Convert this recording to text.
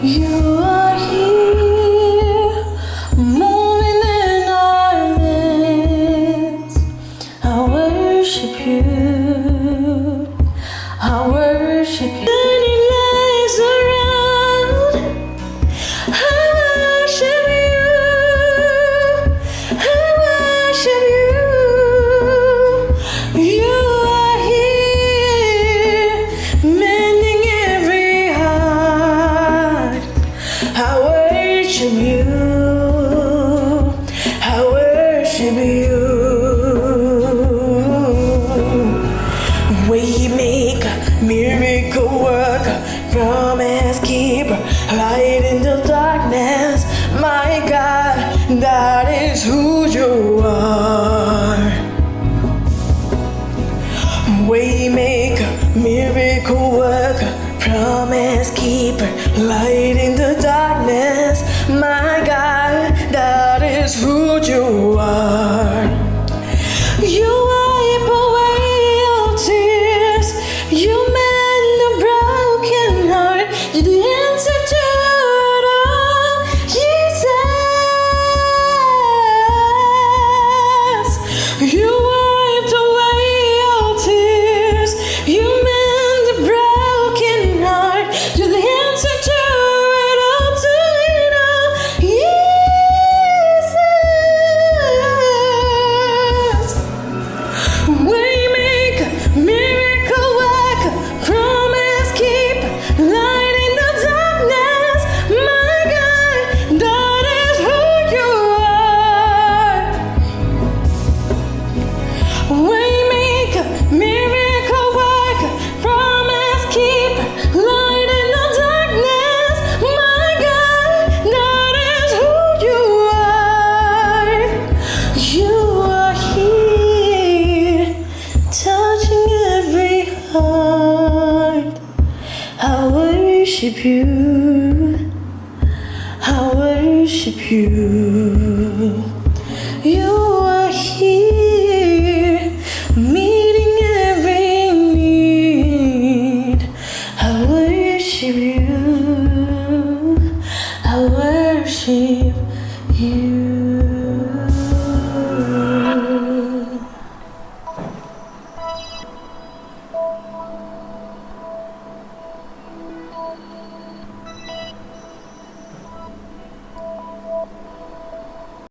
You are here, moment in our midst. I worship you. I worship you. Waymaker, miracle worker, promise keeper, light in the darkness. My God, that is who you are. Waymaker, miracle worker, promise keeper, light in the darkness. My God, that is who you are. Worship you. I worship you. You are here, meeting every need. I worship you. I worship you. 猫咪。